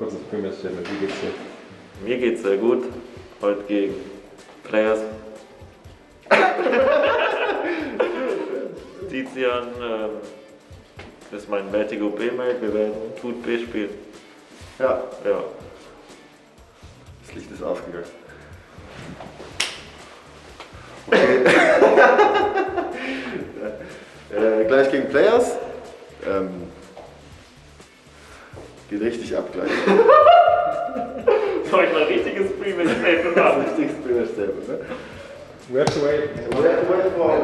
Kurzes Premier-Statement, wie geht's dir? Mir geht's sehr gut. Heute gegen Players. Tizian äh, ist mein Vertigo B-Mate. Wir werden gut B spielen. Ja, Ja. das Licht ist ausgegangen. Okay. äh, gleich gegen Players. Ähm, geht richtig ab gleich. Soll ich mal richtiges Pre-Match-Statement machen? Richtiges Premier-Statement, ne? We have to wait.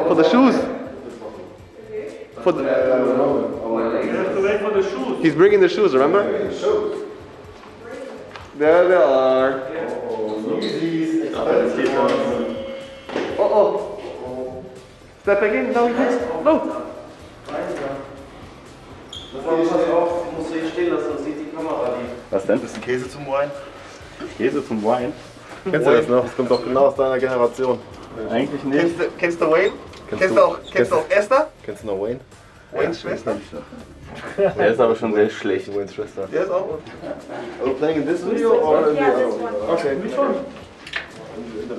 For the shoes. For the, You have to wait for the shoes. he's bringing the shoes, remember? There they are. Oh oh. Step back in. No. No. Pass auf, ich muss hier stehen lassen, sonst sieht die Kamera die. Was denn? Bisschen Käse zum Wein. Käse zum Wein. Kennst du das noch? Das kommt doch genau aus deiner Generation. Eigentlich Kennst du, kennst du Wayne? Kennst Kennst du- auch, kennst du auch Esther? Kennst du noch Wayne? Waynes Schwester? Der ist aber schon sehr schlecht. Waynes Schwester. Der ist auch. Are you playing in this video or in the other one? Okay. Which one?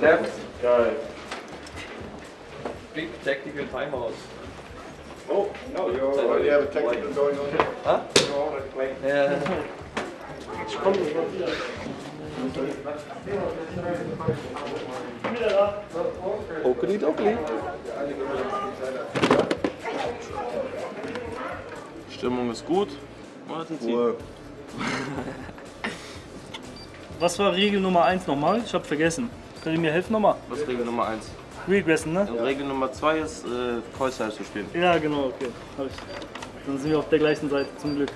Left. Geil. Big tactical timeout. Oh, no, you already have a technical going on. Yeah. Okidoki. Stimmung ist gut. Warten Sie. Was war Regel Nummer 1 nochmal? Ich habe vergessen. Könnt ihr mir helfen nochmal? Was ist Regel Nummer 1? Regressen, ne? Und Regel Nummer 2 ist, äh, Kreuzheil zu spielen. Ja, genau, okay. Hab ich. Dann sind wir auf der gleichen Seite, zum Glück.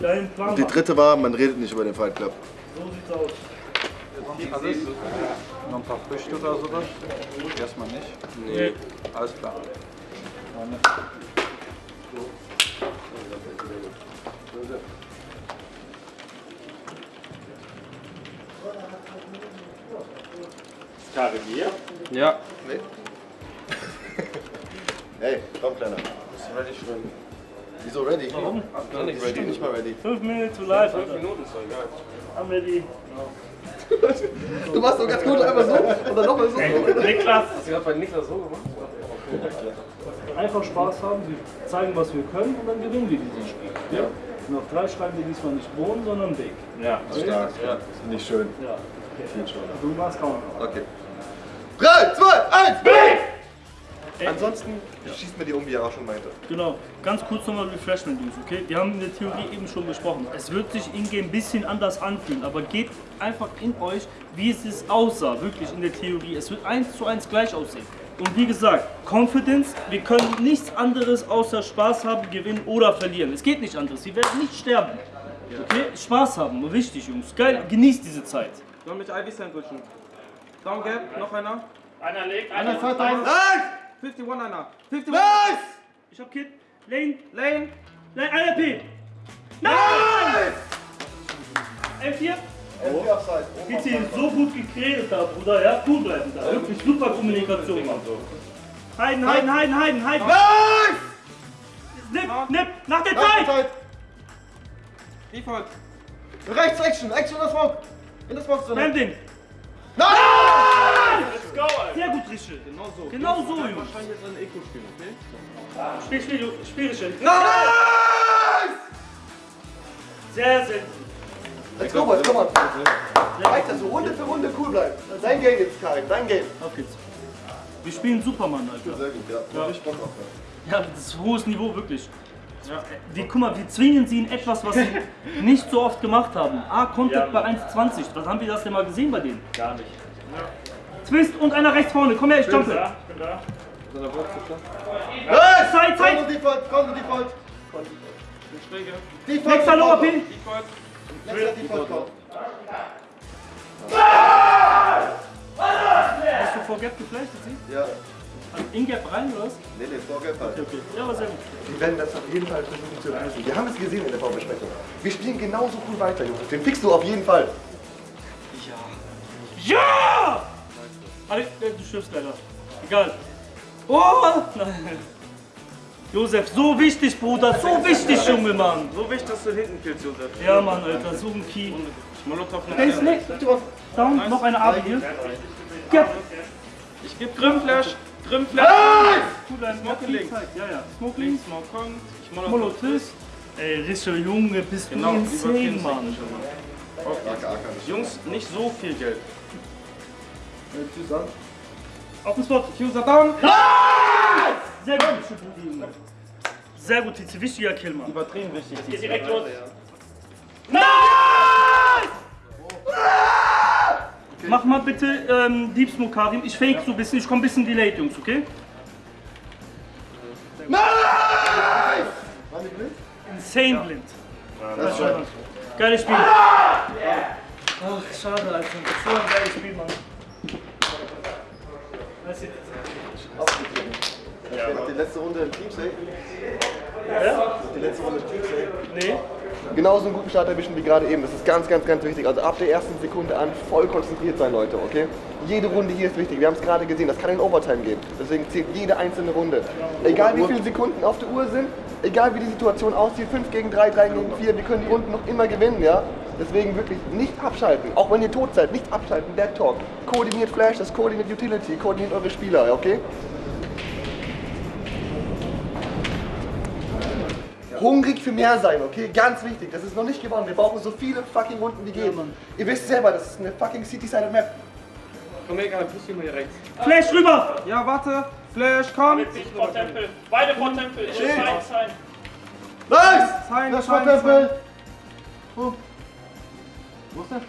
Dein Plan Die dritte war, man redet nicht über den Fight Club. So sieht's aus. Alles? Noch ein paar Früchte oder sowas? Erstmal nicht. Nee. Alles klar. Meine. Ja. Hey, komm, Kleiner. Ready schwimmen. Wieso ready? Warum? Noch nicht Ich bin nicht mal ready. 5 Minuten zu live, Fünf Alter. Minuten ist doch egal. Wir die. Du machst doch ganz gut einfach so und dann nochmal so. Niklas! Hast du gerade bei Niklas so gemacht? Einfach Spaß haben, wir zeigen, was wir können und dann gewinnen wir dieses Spiel. Ja. Und auf drei schreiben wir diesmal nicht Bohnen, sondern Weg. Ja. Stark. Ja. Finde ich schön. Ja. Du machst Counter. Okay. 3, 2, 1, Ansonsten schießt mir die um, wie er auch schon meinte. Genau, ganz kurz nochmal Refreshment News, okay? Wir haben in der Theorie eben schon besprochen. Es wird sich in-game ein bisschen anders anfühlen, aber geht einfach in euch, wie es ist aussah, wirklich in der Theorie. Es wird eins zu eins gleich aussehen. Und wie gesagt, Confidence, wir können nichts anderes außer Spaß haben, gewinnen oder verlieren. Es geht nicht anders, wir werden nicht sterben. Okay? Spaß haben, wichtig Jungs. Geil, genießt diese Zeit. Sollen mit Ivy sandwichen? Down Gap, noch einer. Einer legt, Einer fährt da. 51 einer. 51. Ich hab Kid. Lane, Lane. Lane, einer P. Nein! L4. Wie sie so gut gekredet da, Bruder, ja? Cool bleiben da. Wirklich super Kommunikation, Mann. Heiden, Heiden, Heiden, Heiden, Heiden. Nipp, nipp, nach der Zeit! Default. Rechts, Action, Action in das Smoke. In das Smoke drin. Landing. Nein! Sehr gut, Rische. Genau so. Genau so, Jungs. Wahrscheinlich jetzt ein Eco spielen, okay? Spiel, spiel, spiel, Rische. Nice! Sehr, sehr gut. Let's go, boys, komm on. Weiter so, Runde für Runde cool bleiben. Dein Game jetzt, Kai, dein Game. Auf geht's. Wir spielen Superman, Alter. Sehr gut, ja. Ja. Ich Bock drauf. Ja, das ist hohes Niveau, wirklich. Wir, guck mal, wir zwingen sie in etwas, was sie nicht so oft gemacht haben. A, Contact bei 1,20. Was haben wir das denn mal gesehen bei denen? Gar nicht. Twist und einer rechts vorne. Komm her, ich jumpe. Ja, bin da. Nice! Zeit, Zeit. Konto Default, Konto Default. Schräge. Default. Nächster Lower Konto. P. Default. Nächster Default. Konto. Hast du vor Gap geflasht, sie? Ja. In Gap rein, oder was? Nee, nee, Vorgeld halt. Okay. Ja, aber sehr gut. Wir werden das auf jeden Fall versuchen zu lösen. Wir haben es gesehen in der Vorbesprechung. Wir spielen genauso cool weiter, Jungs. Den fixst du auf jeden Fall. Ja! Alle, äh, du stirbst leider. Egal. Oh! Nein. Josef, so wichtig, Bruder, so wichtig, Junge, Mann. So wichtig, dass du hinten killst, Josef. Ja, Mann, Alter, so ein Key. Molotow Der ist eine nicht. Down, noch eine Abi hier. Ja, Ich geb Grimmflash. Grimmflash. Cooler, Smoke links. Ja, ja. Smoke links, Smoke kommt. Ich Molotow. Ey, Rischer Junge, bist du Genau, insane, Mann. Jungs, nicht so viel Geld. Auf den Spot. Fuser down. Sehr gut. Sehr gut, Tizi. Wichtiger Kill, Mann. Übertrieben wichtig. Geht direkt los. Mach mal bitte ähm, Deep Smoke, Karim. Ich fake so ein bisschen. Ich komm ein bisschen delayed, Jungs, okay? Insane blind. Das war das. Geiles Spiel. Ach, schade, Alter. So ein geiles Spiel, Mann. Weißt du, Die letzte Runde im Team Safe. Ja? Die letzte Runde im Team Safe. Nee. Genauso einen guten Start erwischen wie gerade eben. Das ist ganz, ganz, ganz wichtig. Also ab der ersten Sekunde an voll konzentriert sein, Leute, okay? Jede Runde hier ist wichtig. Wir haben es gerade gesehen, das kann in Overtime gehen. Deswegen zählt jede einzelne Runde. Egal wie viele Sekunden auf der Uhr sind, egal wie die Situation aussieht, 5 gegen 3, 3 gegen 4, wir können die Runden noch immer gewinnen, ja? Deswegen wirklich nicht abschalten. Auch wenn ihr tot seid, nicht abschalten. Dead Talk. Koordiniert Flash, das koordiniert Utility, koordiniert eure Spieler, okay? Hungrig für mehr sein, okay? Ganz wichtig. Das ist noch nicht gewonnen. Wir brauchen so viele fucking Runden wie geht. Ihr wisst selber, das ist eine fucking City-Sided Map. Komm her, push ihn mal hier rechts. Flash rüber! Ja, warte. Flash, komm. Vor Tempel. Beide vor Tempel. Shit. Sein, sein. Nice! Sein, Das sein, war Tempel!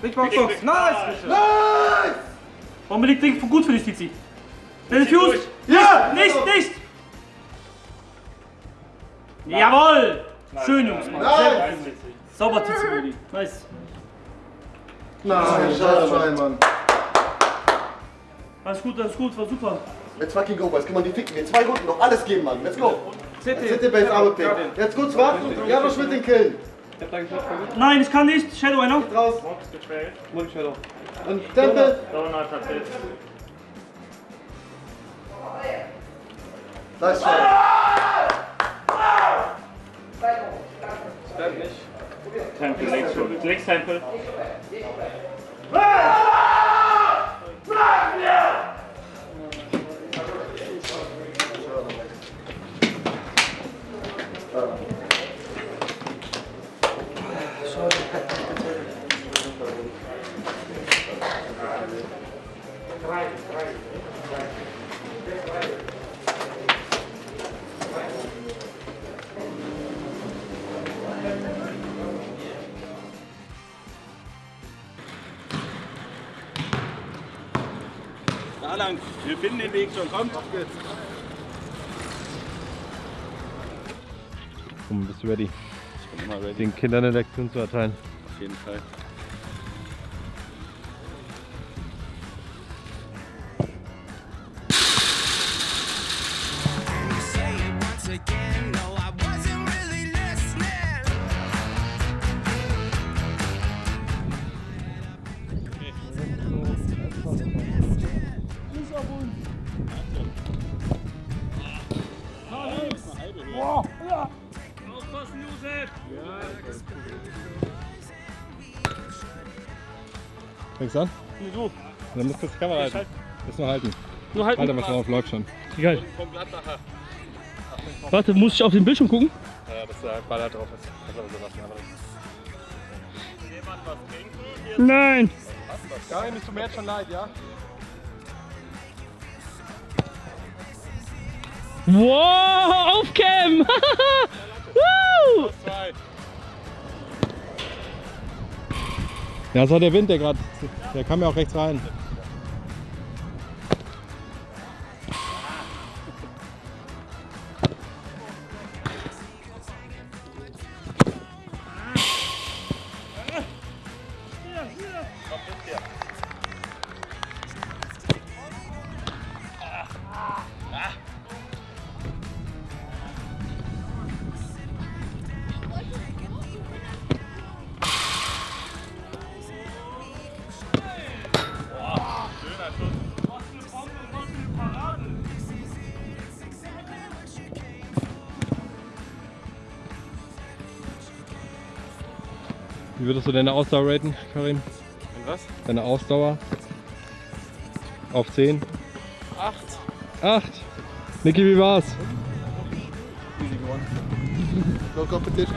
Big Box, Box. Nice. Nice! Warum liegt Ding gut für dich, Tizi? Der Fuse! Ja! Nicht, nicht! Jawohl! Schön, Jungs, Mann. Gut. Sauber, Tizi, Brudi. Nice. Nein, schade, Mann. Alles gut, alles gut, war super. Let's fucking go, boys. Guck mal, die ficken wir. Zwei Runden noch. Alles geben, Mann. Let's go. City. City Base Arme Pick. Jetzt kurz warten. Ja, was mit den Killen? Nein, ich kann nicht. Shadow einer. Raus. Und Tempel. Nice try. Tempel, links, links Tempel. Da lang. Wir finden den Weg schon. Kommt. Komm, bist du ready, Ich bin immer ready. den Kindern eine Lektion zu erteilen? Auf jeden Fall. Aufpassen, Josef! Fängst an? Nee, du. Dann musst du die Kamera halten. Muss nur halten. Nur halten. Warte mal schon auf Vlog schon. Egal. Warte, muss ich auf den Bildschirm gucken? Ja, dass der Baller drauf ist. Das aber so lassen. Aber das Nein! Karin, es tut mir jetzt schon leid, ja? Wow, auf Cam! Ja, das war der Wind, der gerade. Der kam ja auch rechts rein. Wie würdest du deine Ausdauer raten, Karim? Und was? Deine Ausdauer? Auf 10? Acht. 8. Niki, wie war's? No competition.